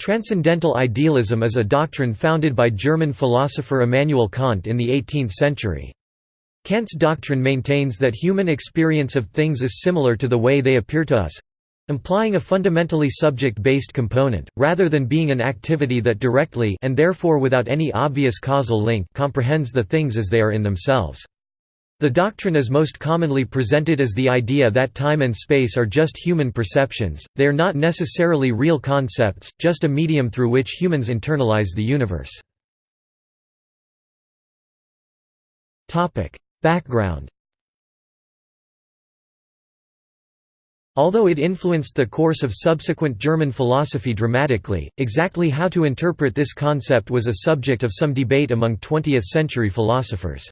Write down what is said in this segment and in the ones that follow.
Transcendental idealism is a doctrine founded by German philosopher Immanuel Kant in the 18th century. Kant's doctrine maintains that human experience of things is similar to the way they appear to us implying a fundamentally subject-based component, rather than being an activity that directly and therefore without any obvious causal link comprehends the things as they are in themselves. The doctrine is most commonly presented as the idea that time and space are just human perceptions, they are not necessarily real concepts, just a medium through which humans internalize the universe. Background Although it influenced the course of subsequent German philosophy dramatically, exactly how to interpret this concept was a subject of some debate among 20th-century philosophers.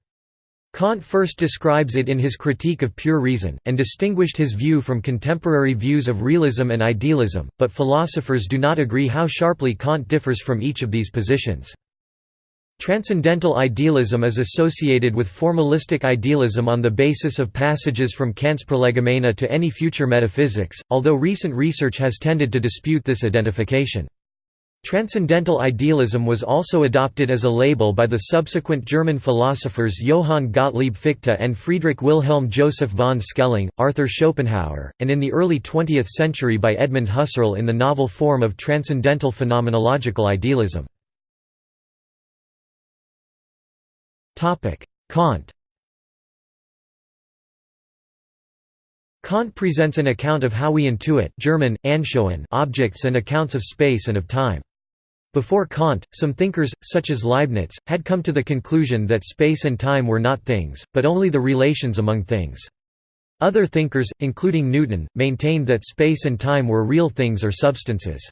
Kant first describes it in his Critique of Pure Reason, and distinguished his view from contemporary views of realism and idealism, but philosophers do not agree how sharply Kant differs from each of these positions. Transcendental idealism is associated with formalistic idealism on the basis of passages from Kant's Prolegomena to any future metaphysics, although recent research has tended to dispute this identification. Transcendental idealism was also adopted as a label by the subsequent German philosophers Johann Gottlieb Fichte and Friedrich Wilhelm Joseph von Schelling, Arthur Schopenhauer, and in the early 20th century by Edmund Husserl in the novel form of transcendental phenomenological idealism. Kant Kant presents an account of how we intuit German, objects and accounts of space and of time. Before Kant, some thinkers, such as Leibniz, had come to the conclusion that space and time were not things, but only the relations among things. Other thinkers, including Newton, maintained that space and time were real things or substances.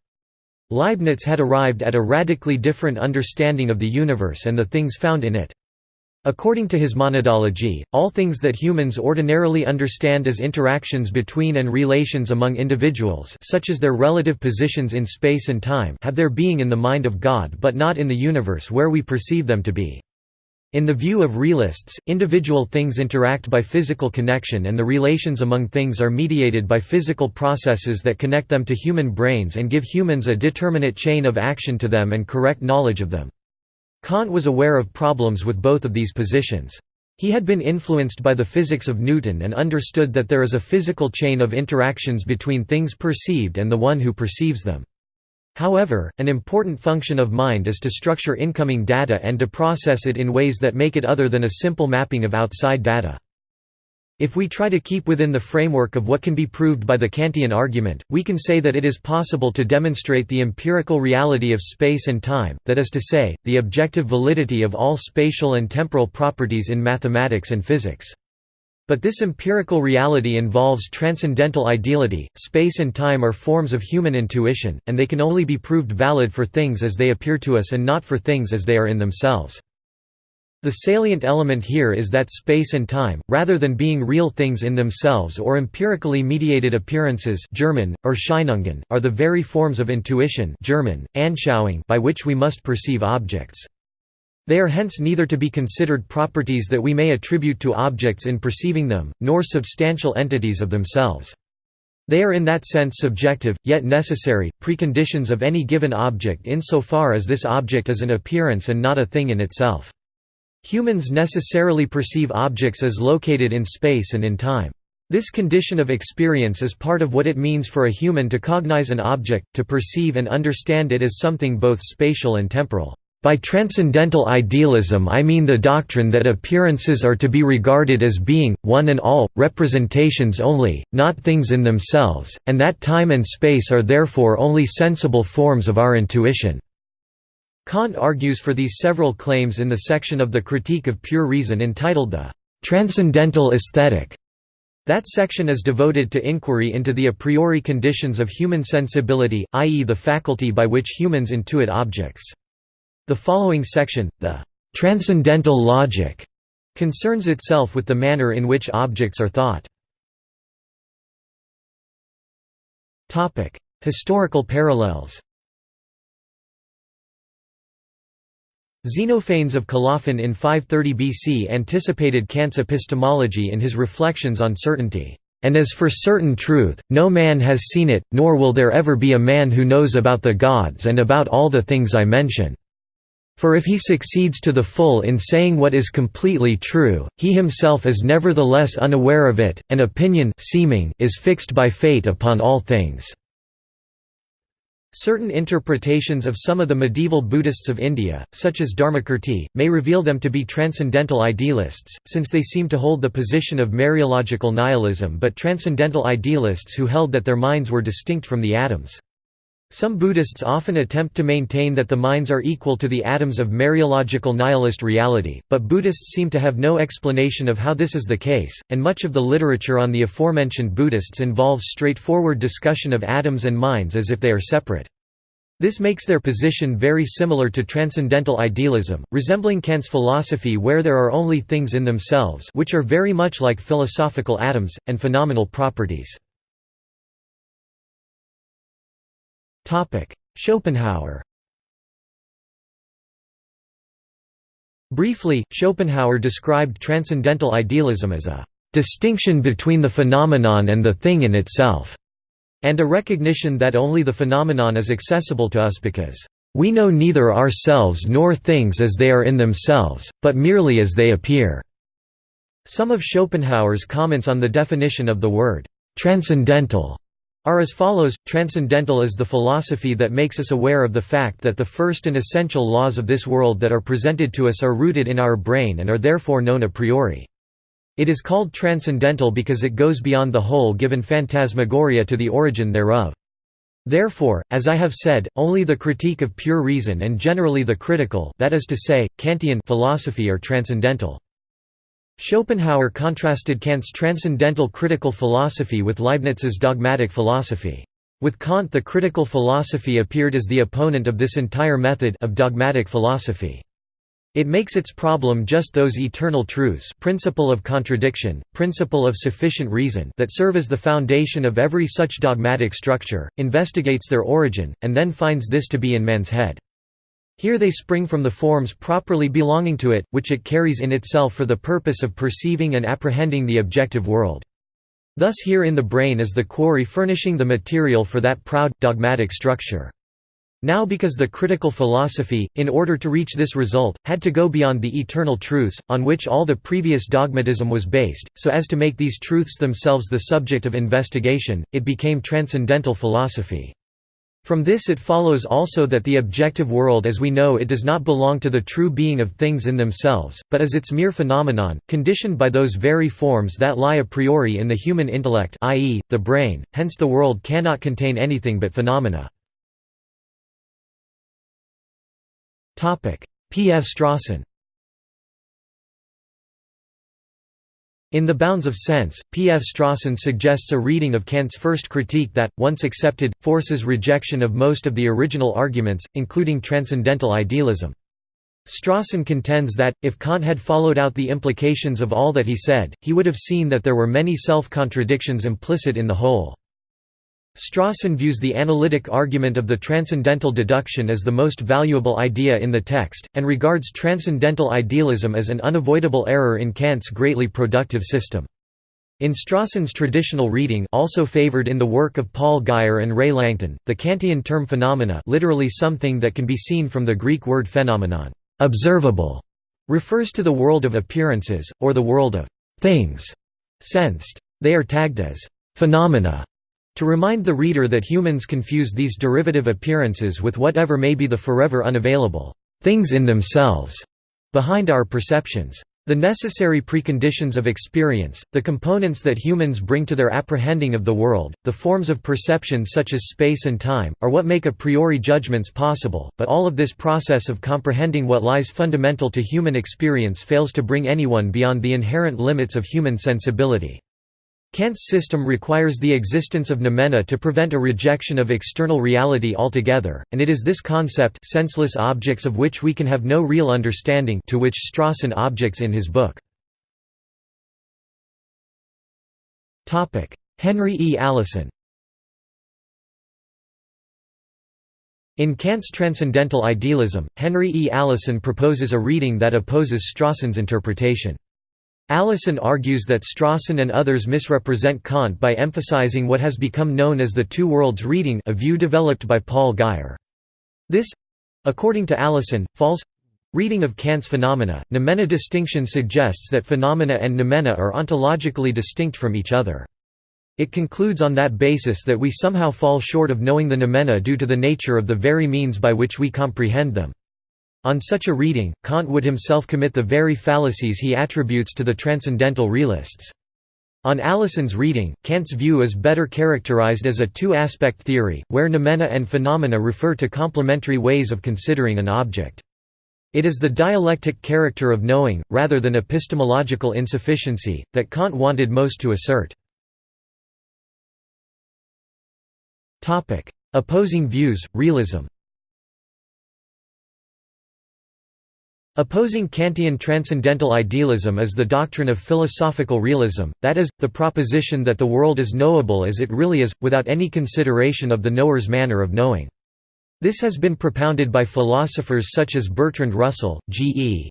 Leibniz had arrived at a radically different understanding of the universe and the things found in it. According to his monadology, all things that humans ordinarily understand as interactions between and relations among individuals such as their relative positions in space and time have their being in the mind of God but not in the universe where we perceive them to be. In the view of realists, individual things interact by physical connection and the relations among things are mediated by physical processes that connect them to human brains and give humans a determinate chain of action to them and correct knowledge of them. Kant was aware of problems with both of these positions. He had been influenced by the physics of Newton and understood that there is a physical chain of interactions between things perceived and the one who perceives them. However, an important function of mind is to structure incoming data and to process it in ways that make it other than a simple mapping of outside data. If we try to keep within the framework of what can be proved by the Kantian argument, we can say that it is possible to demonstrate the empirical reality of space and time, that is to say, the objective validity of all spatial and temporal properties in mathematics and physics. But this empirical reality involves transcendental ideality, space and time are forms of human intuition, and they can only be proved valid for things as they appear to us and not for things as they are in themselves. The salient element here is that space and time, rather than being real things in themselves or empirically mediated appearances German, Erscheinungen, are the very forms of intuition German, Anschauung by which we must perceive objects. They are hence neither to be considered properties that we may attribute to objects in perceiving them, nor substantial entities of themselves. They are in that sense subjective, yet necessary, preconditions of any given object insofar as this object is an appearance and not a thing in itself. Humans necessarily perceive objects as located in space and in time. This condition of experience is part of what it means for a human to cognize an object, to perceive and understand it as something both spatial and temporal. By transcendental idealism I mean the doctrine that appearances are to be regarded as being, one and all, representations only, not things in themselves, and that time and space are therefore only sensible forms of our intuition. Kant argues for these several claims in the section of the Critique of Pure Reason entitled the Transcendental Aesthetic. That section is devoted to inquiry into the a priori conditions of human sensibility, i.e. the faculty by which humans intuit objects. The following section, the Transcendental Logic, concerns itself with the manner in which objects are thought. Historical parallels Xenophanes of Colophon in 530 BC anticipated Kant's epistemology in his Reflections on Certainty And as for certain truth, no man has seen it, nor will there ever be a man who knows about the gods and about all the things I mention. For if he succeeds to the full in saying what is completely true, he himself is nevertheless unaware of it, and opinion seeming is fixed by fate upon all things." Certain interpretations of some of the medieval Buddhists of India, such as Dharmakirti, may reveal them to be transcendental idealists, since they seem to hold the position of Mereological nihilism but transcendental idealists who held that their minds were distinct from the atoms. Some Buddhists often attempt to maintain that the minds are equal to the atoms of Mereological nihilist reality, but Buddhists seem to have no explanation of how this is the case, and much of the literature on the aforementioned Buddhists involves straightforward discussion of atoms and minds as if they are separate. This makes their position very similar to transcendental idealism, resembling Kant's philosophy where there are only things in themselves which are very much like philosophical atoms, and phenomenal properties. Schopenhauer Briefly, Schopenhauer described transcendental idealism as a distinction between the phenomenon and the thing in itself, and a recognition that only the phenomenon is accessible to us because we know neither ourselves nor things as they are in themselves, but merely as they appear. Some of Schopenhauer's comments on the definition of the word transcendental are as follows Transcendental is the philosophy that makes us aware of the fact that the first and essential laws of this world that are presented to us are rooted in our brain and are therefore known a priori. It is called transcendental because it goes beyond the whole given phantasmagoria to the origin thereof. Therefore, as I have said, only the critique of pure reason and generally the critical that is to say, Kantian philosophy are transcendental. Schopenhauer contrasted Kant's transcendental critical philosophy with Leibniz's dogmatic philosophy. With Kant the critical philosophy appeared as the opponent of this entire method of dogmatic philosophy. It makes its problem just those eternal truths principle of contradiction, principle of sufficient reason that serve as the foundation of every such dogmatic structure, investigates their origin, and then finds this to be in man's head. Here they spring from the forms properly belonging to it, which it carries in itself for the purpose of perceiving and apprehending the objective world. Thus here in the brain is the quarry furnishing the material for that proud, dogmatic structure. Now because the critical philosophy, in order to reach this result, had to go beyond the eternal truths, on which all the previous dogmatism was based, so as to make these truths themselves the subject of investigation, it became transcendental philosophy. From this it follows also that the objective world as we know it does not belong to the true being of things in themselves, but is its mere phenomenon, conditioned by those very forms that lie a priori in the human intellect i.e., the brain, hence the world cannot contain anything but phenomena. P. F. Strawson In The Bounds of Sense, P. F. Strawson suggests a reading of Kant's first critique that, once accepted, forces rejection of most of the original arguments, including transcendental idealism. Strawson contends that, if Kant had followed out the implications of all that he said, he would have seen that there were many self-contradictions implicit in the whole. Strawson views the analytic argument of the transcendental deduction as the most valuable idea in the text, and regards transcendental idealism as an unavoidable error in Kant's greatly productive system. In Strawson's traditional reading also favored in the work of Paul Guyer and Rae Langton, the Kantian term phenomena literally something that can be seen from the Greek word phenomenon observable", refers to the world of appearances, or the world of «things» sensed. They are tagged as «phenomena» To remind the reader that humans confuse these derivative appearances with whatever may be the forever unavailable things in themselves behind our perceptions. The necessary preconditions of experience, the components that humans bring to their apprehending of the world, the forms of perception such as space and time, are what make a priori judgments possible, but all of this process of comprehending what lies fundamental to human experience fails to bring anyone beyond the inherent limits of human sensibility. Kant's system requires the existence of noumena to prevent a rejection of external reality altogether, and it is this concept senseless objects of which we can have no real understanding to which Strawson objects in his book. Henry E. Allison In Kant's Transcendental Idealism, Henry E. Allison proposes a reading that opposes Strawson's interpretation. Allison argues that Strawson and others misrepresent Kant by emphasizing what has become known as the two worlds reading a view developed by Paul Guyer. This—according to Allison, false reading of Kant's phenomena. Noumena distinction suggests that phenomena and noumena are ontologically distinct from each other. It concludes on that basis that we somehow fall short of knowing the noumena due to the nature of the very means by which we comprehend them. On such a reading, Kant would himself commit the very fallacies he attributes to the transcendental realists. On Allison's reading, Kant's view is better characterized as a two-aspect theory, where noumena and phenomena refer to complementary ways of considering an object. It is the dialectic character of knowing, rather than epistemological insufficiency, that Kant wanted most to assert. Opposing views, realism Opposing Kantian transcendental idealism is the doctrine of philosophical realism, that is, the proposition that the world is knowable as it really is, without any consideration of the knower's manner of knowing. This has been propounded by philosophers such as Bertrand Russell, G. E.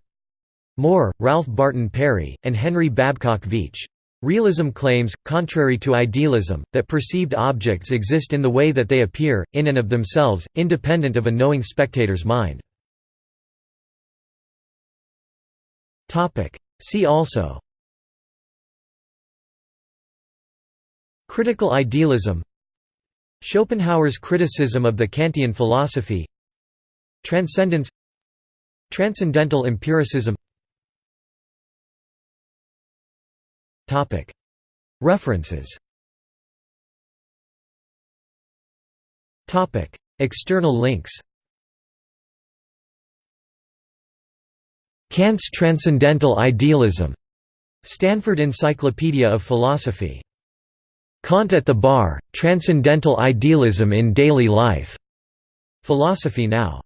Moore, Ralph Barton Perry, and Henry Babcock Veatch. Realism claims, contrary to idealism, that perceived objects exist in the way that they appear, in and of themselves, independent of a knowing spectator's mind. See also. Critical idealism. Schopenhauer's criticism of the Kantian philosophy. Transcendence. Transcendental empiricism. References. External links Kant's Transcendental Idealism. Stanford Encyclopedia of Philosophy. Kant at the Bar, Transcendental Idealism in Daily Life. Philosophy Now.